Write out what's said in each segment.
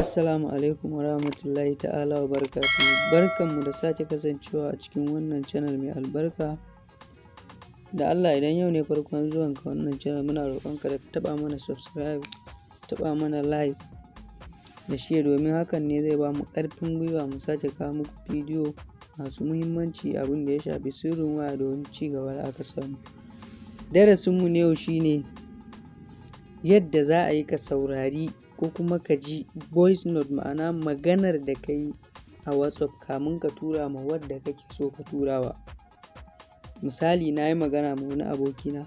Assalamu alaikum wa rahmatullahi ta'ala wa barakatuhu. Barkanmu da sake kasancewa a cikin wannan channel mai albarka. Da Allah idan yau ne farkon zuwanka wannan channel muna roƙonka da ka taɓa mana subscribe, taɓa mana like da share domin hakan ne zai ba mu ƙarfin gwiwa mu sake kawo muku bidiyo masu muhimmanci abin da ya shafi sirrin waya wani ci gaba da aka samu. Darasinmu na yau shine yadda za a yi ka saurari ko kuma ka ji voice note ma'ana maganar da ka yi a WhatsApp kamun ka tura ma wadda kake so ka turawa. Misali na yi magana ma wani abokina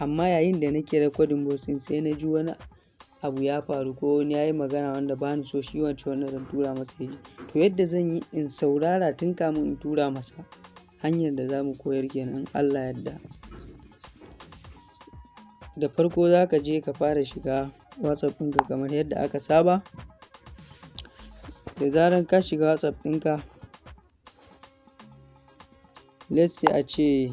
amma yayin da nake recording voice ɗin sai na ji wani abu ya faru ko wani ya yi magana wanda ba ni so shi wancan wanda zan tura masa ya ji. To yadda zan yi in saurara tun kamun in tura masa hanyar da za mu koyar kenan Allah yadda. Da farko za ka je ka fara shiga WhatsApp ɗinka kamar yadda aka saba. Da zaran ka shiga WhatsApp ɗinka, let's say a ce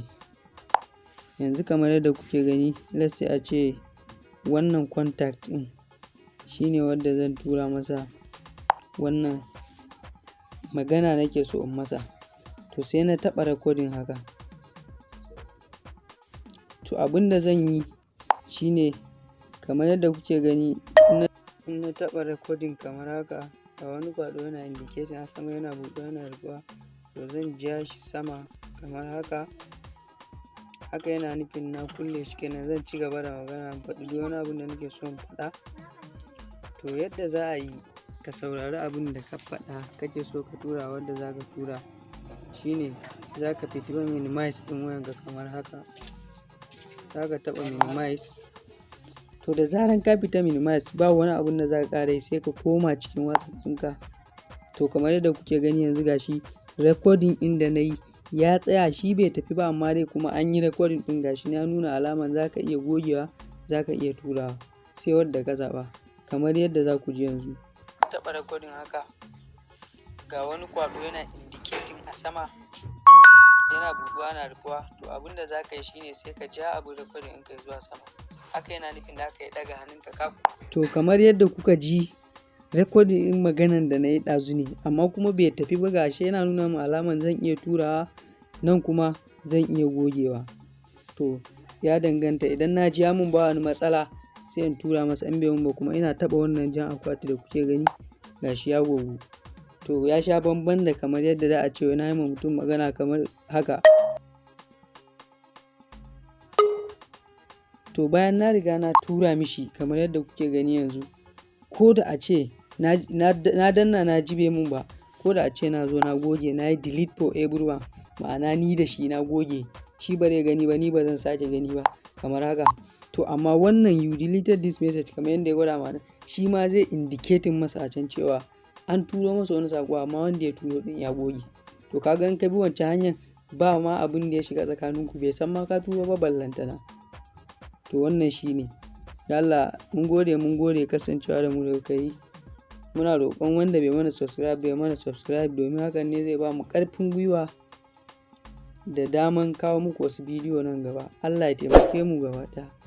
yanzu kamar yadda kuke gani let's say a ce wannan contact ɗin shine wadda zan tura masa wannan magana nake so in masa. To sai na taɓa recording haka. To abin da zan yi shine kamar yadda kuke gani in na taɓa recording kamar haka ga wani kwaɗo yana indicating a sama yana buɗe yana rufuwa to zan ja shi sama kamar haka. Haka yana nufin na kulle shi kenan zan ci gaba da magana faɗi duk wani abin da nake so in faɗa. To yadda za a yi ka saurari abin da ka faɗa kake so ka tura wadda za ka tura shine za ka fita minimize ɗin wayanka kamar haka. Za ka taɓa minimize. To da zaran ka fita minimize ba wani abun da za ka ƙara yi sai ka koma cikin WhatsApp ɗinka. To kamar yadda kuke gani yanzu gashi recording ɗin da na yi ya tsaya shi bai tafi ba amma dai kuma an yi recording ɗin gashi ya nuna alaman za ka iya gogewa za ka iya turawa sai wadda ka zaɓa kamar yadda za ku ji yanzu. Taɓa recording haka ga wani kwaɗo yana indicating a sama yana buɗuwa yana rufuwa to abin da za ka yi shine sai ka ja abin recording ɗinka zuwa sama. Haka yana nufin da ka yi ɗaga hannunka ka. To kamar yadda kuka ji recording ɗin maganan da na yi ɗazu ne amma kuma bai tafi ba gashi yana nuna min alaman zan iya turawa nan kuma zan iya gogewa. To ya danganta idan na ji mun ba wani matsala sai in tura masa in bai ba kuma ina taɓa wannan jan akwati da kuke gani gashi ya gogu. To ya sha bamban da kamar yadda za a ce na yi mutum magana kamar haka. To bayan na riga na tura mishi kamar yadda kuke gani yanzu ko da a ce na danna na ji bai mun ba ko da a ce na zo na goge na yi delete for everyone ma'ana ni da shi na goge shi ba zai gani ba ni ba zan sake gani ba kamar haka. To amma wannan you deleted this message kamar yadda ya gwada mana shi ma zai indicating masa a can cewa an turo masa wani saƙo amma wanda ya turo ɗin ya goge. To ka ga in ka bi wancan hanyar ba ma abin da ya shiga tsakaninku bai san ma ka turo ba ballantana. To wannan shi ne. Allah mun gode mun gode kasancewa da mu da kuka yi. Muna roƙon wanda bai mana subscribe bai mana subscribe domin hakan ne zai ba mu ƙarfin gwiwa da daman kawo muku wasu bidiyo nan gaba. Allah ya taimake mu gaba ɗaya.